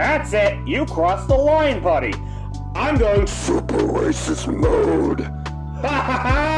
That's it. You crossed the line, buddy. I'm going Super racist mode. Ha ha ha!